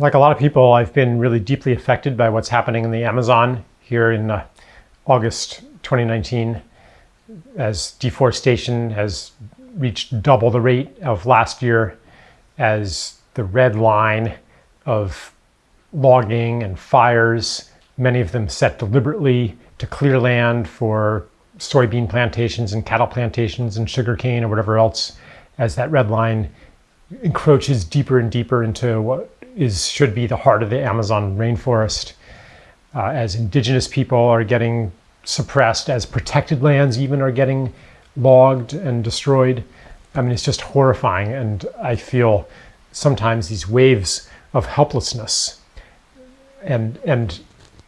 like a lot of people, I've been really deeply affected by what's happening in the Amazon here in uh, August 2019 as deforestation has reached double the rate of last year, as the red line of logging and fires, many of them set deliberately to clear land for soybean plantations and cattle plantations and sugarcane or whatever else, as that red line encroaches deeper and deeper into what is should be the heart of the Amazon rainforest. Uh, as indigenous people are getting suppressed, as protected lands even are getting logged and destroyed. I mean, it's just horrifying. And I feel sometimes these waves of helplessness. And, and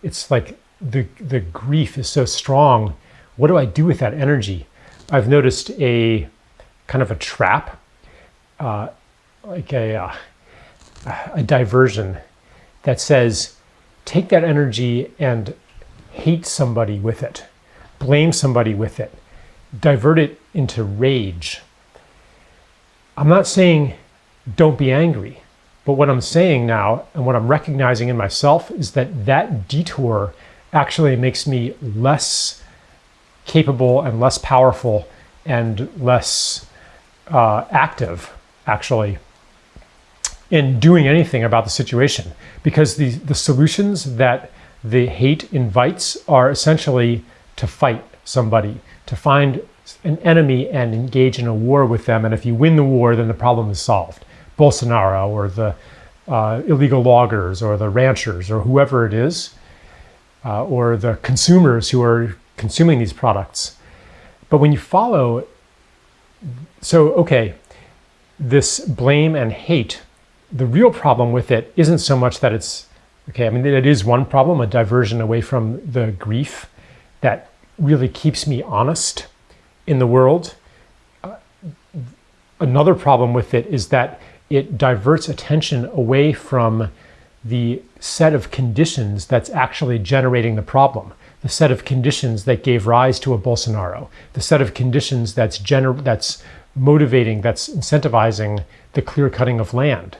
it's like the, the grief is so strong. What do I do with that energy? I've noticed a kind of a trap, uh, like a, uh, a diversion that says, take that energy and hate somebody with it, blame somebody with it, divert it into rage. I'm not saying don't be angry, but what I'm saying now and what I'm recognizing in myself is that that detour actually makes me less capable and less powerful and less uh, active, actually, in doing anything about the situation. Because the, the solutions that the hate invites are essentially to fight somebody, to find an enemy and engage in a war with them. And if you win the war, then the problem is solved. Bolsonaro or the uh, illegal loggers or the ranchers or whoever it is, uh, or the consumers who are consuming these products. But when you follow, so okay, this blame and hate, the real problem with it isn't so much that it's Okay, I mean, it is one problem, a diversion away from the grief that really keeps me honest in the world. Uh, another problem with it is that it diverts attention away from the set of conditions that's actually generating the problem, the set of conditions that gave rise to a Bolsonaro, the set of conditions that's, gener- that's motivating, that's incentivizing the clear cutting of land.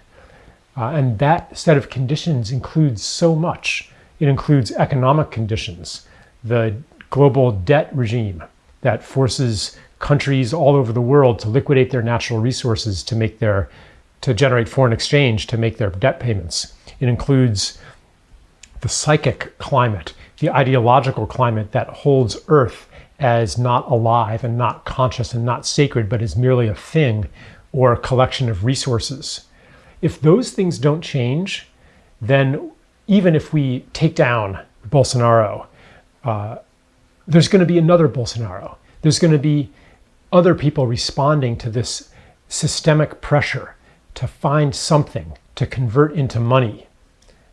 Uh, and that set of conditions includes so much. It includes economic conditions, the global debt regime that forces countries all over the world to liquidate their natural resources to make their to generate foreign exchange to make their debt payments. It includes the psychic climate, the ideological climate that holds Earth as not alive and not conscious and not sacred, but is merely a thing or a collection of resources. If those things don't change, then even if we take down Bolsonaro, uh, there's going to be another Bolsonaro. There's going to be other people responding to this systemic pressure to find something to convert into money.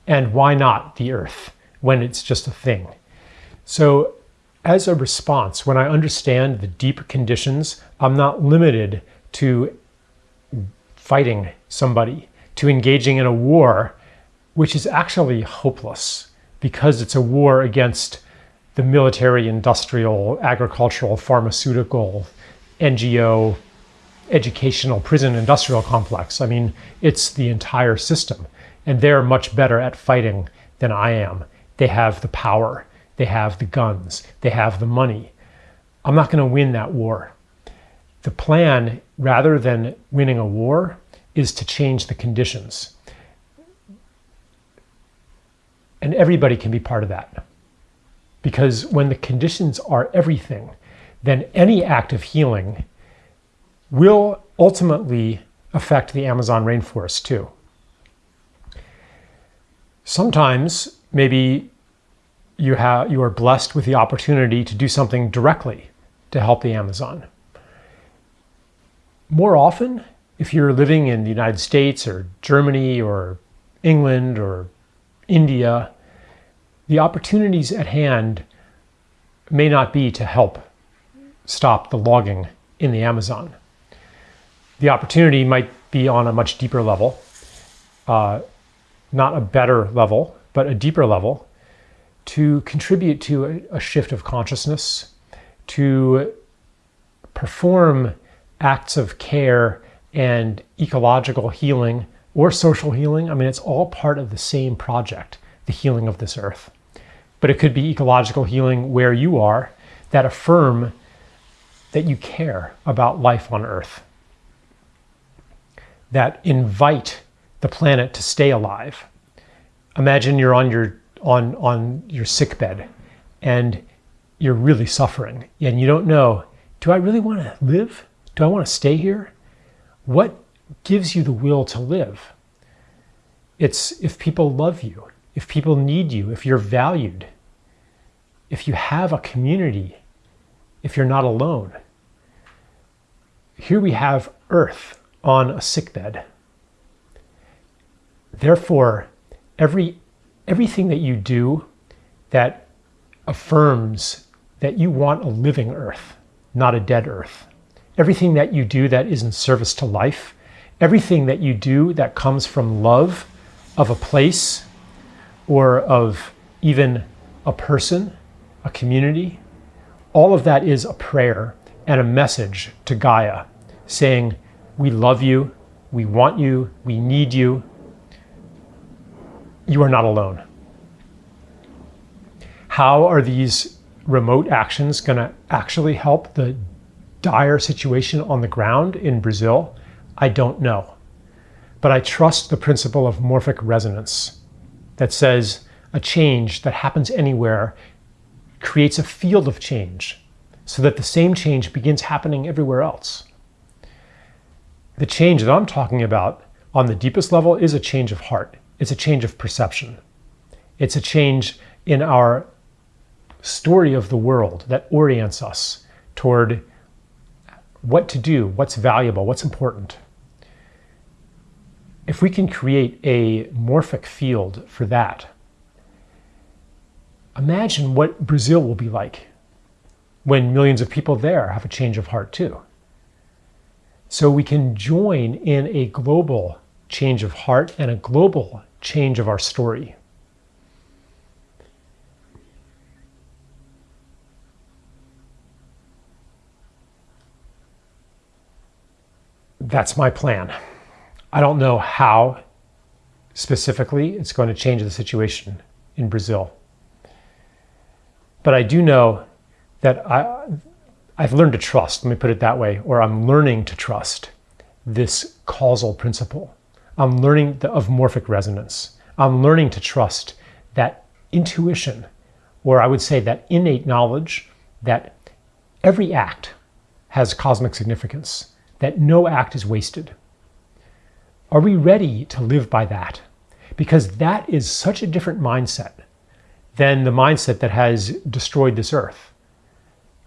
And why not the earth when it's just a thing? So as a response, when I understand the deep conditions, I'm not limited to fighting somebody to engaging in a war, which is actually hopeless because it's a war against the military, industrial, agricultural, pharmaceutical, NGO, educational, prison industrial complex. I mean, it's the entire system. And they're much better at fighting than I am. They have the power, they have the guns, they have the money. I'm not going to win that war. The plan, rather than winning a war, is to change the conditions. And everybody can be part of that. Because when the conditions are everything, then any act of healing will ultimately affect the Amazon rainforest too. Sometimes maybe you have you are blessed with the opportunity to do something directly to help the Amazon. More often, if you're living in the United States or Germany or England or India, the opportunities at hand may not be to help stop the logging in the Amazon. The opportunity might be on a much deeper level, uh, not a better level, but a deeper level, to contribute to a, a shift of consciousness, to perform acts of care and ecological healing or social healing. I mean, it's all part of the same project, the healing of this earth. But it could be ecological healing where you are that affirm that you care about life on earth, that invite the planet to stay alive. Imagine you're on your on on your sick bed and you're really suffering and you don't know, do I really want to live? Do I want to stay here? What gives you the will to live? It's if people love you, if people need you, if you're valued, if you have a community, if you're not alone. Here we have Earth on a sickbed. Therefore, every, everything that you do that affirms that you want a living Earth, not a dead Earth. Everything that you do that is in service to life, everything that you do that comes from love of a place or of even a person, a community, all of that is a prayer and a message to Gaia saying, We love you, we want you, we need you. You are not alone. How are these remote actions going to actually help the dire situation on the ground in Brazil? I don't know. But I trust the principle of morphic resonance that says a change that happens anywhere creates a field of change so that the same change begins happening everywhere else. The change that I'm talking about on the deepest level is a change of heart. It's a change of perception. It's a change in our story of the world that orients us toward what to do, what's valuable, what's important. If we can create a morphic field for that, imagine what Brazil will be like when millions of people there have a change of heart too. So we can join in a global change of heart and a global change of our story. That's my plan. I don't know how specifically it's going to change the situation in Brazil. But I do know that I, I've learned to trust, let me put it that way, or I'm learning to trust this causal principle. I'm learning the, of morphic resonance. I'm learning to trust that intuition, or I would say that innate knowledge that every act has cosmic significance, that no act is wasted. Are we ready to live by that? Because that is such a different mindset than the mindset that has destroyed this earth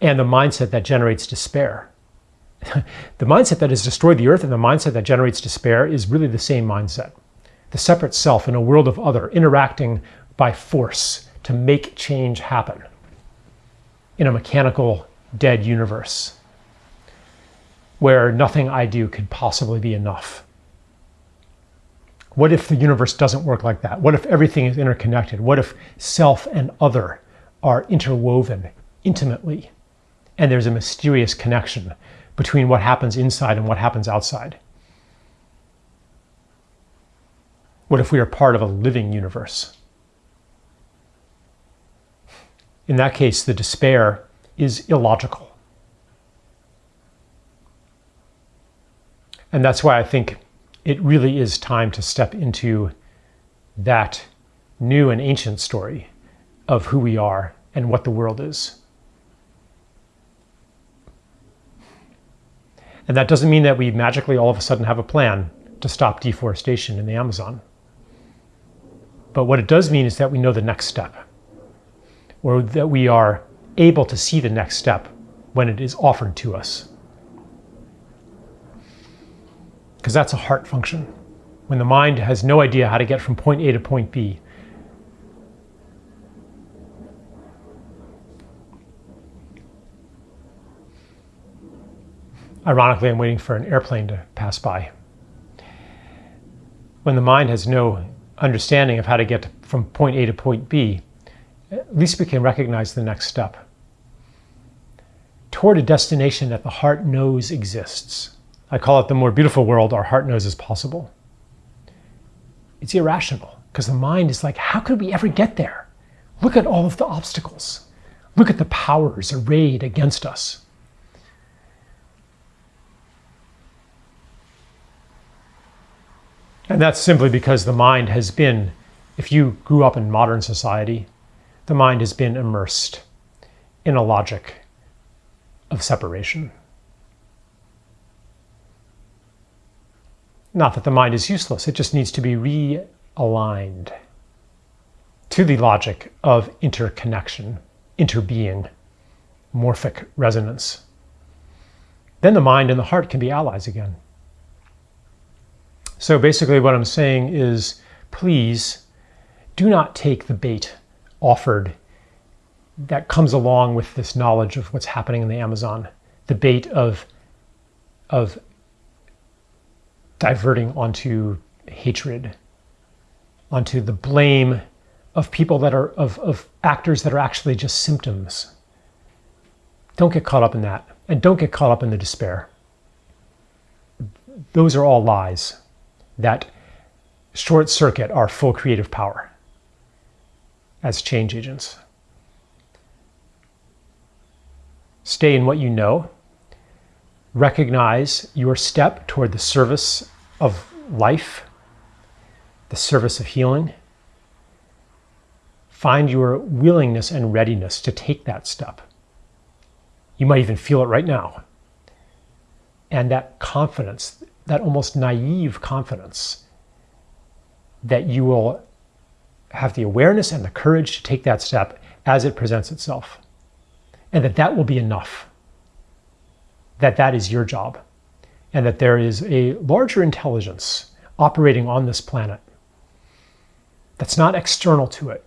and the mindset that generates despair. the mindset that has destroyed the earth and the mindset that generates despair is really the same mindset. The separate self in a world of other interacting by force to make change happen in a mechanical, dead universe where nothing I do could possibly be enough. What if the universe doesn't work like that? What if everything is interconnected? What if self and other are interwoven intimately and there's a mysterious connection between what happens inside and what happens outside? What if we are part of a living universe? In that case, the despair is illogical. And that's why I think it really is time to step into that new and ancient story of who we are and what the world is. And that doesn't mean that we magically all of a sudden have a plan to stop deforestation in the Amazon. But what it does mean is that we know the next step, or that we are able to see the next step when it is offered to us. Because that's a heart function. When the mind has no idea how to get from point A to point B, Ironically, I'm waiting for an airplane to pass by. When the mind has no understanding of how to get from point A to point B, at least we can recognize the next step toward a destination that the heart knows exists. I call it the more beautiful world our heart knows is possible. It's irrational because the mind is like, how could we ever get there? Look at all of the obstacles. Look at the powers arrayed against us. And that's simply because the mind has been, if you grew up in modern society, the mind has been immersed in a logic of separation. Not that the mind is useless, it just needs to be realigned to the logic of interconnection, interbeing, morphic resonance. Then the mind and the heart can be allies again. So basically, what I'm saying is please do not take the bait offered that comes along with this knowledge of what's happening in the Amazon, the bait of, of diverting onto hatred, onto the blame of people that are, of, of actors that are actually just symptoms. Don't get caught up in that. And don't get caught up in the despair. Those are all lies that short circuit our full creative power as change agents. Stay in what you know. Recognize your step toward the service of life, the service of healing. Find your willingness and readiness to take that step. You might even feel it right now. And that confidence, that almost naive confidence, that you will have the awareness and the courage to take that step as it presents itself and that that will be enough. That that is your job, and that there is a larger intelligence operating on this planet that's not external to it,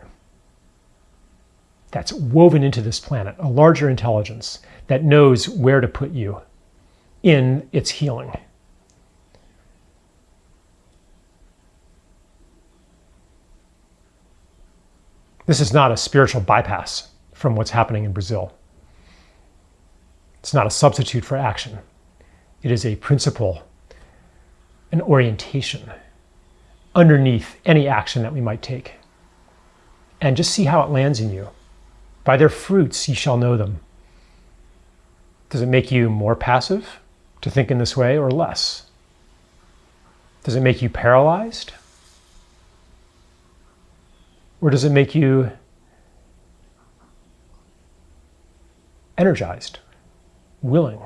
that's woven into this planet, a larger intelligence that knows where to put you in its healing. This is not a spiritual bypass from what's happening in Brazil. It's not a substitute for action. It is a principle, an orientation underneath any action that we might take. And just see how it lands in you. By their fruits ye shall know them. Does it make you more passive to think in this way or less? Does it make you paralyzed? Or does it make you energized? Willing.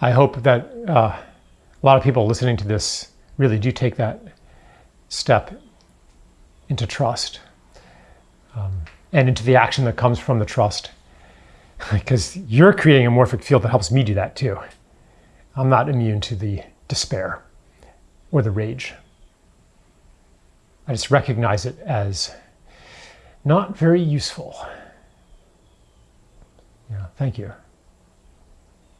I hope that uh, a lot of people listening to this really do take that step into trust um, and into the action that comes from the trust. because you're creating a morphic field that helps me do that too. I'm not immune to the despair or the rage. I just recognize it as not very useful. Yeah, thank you.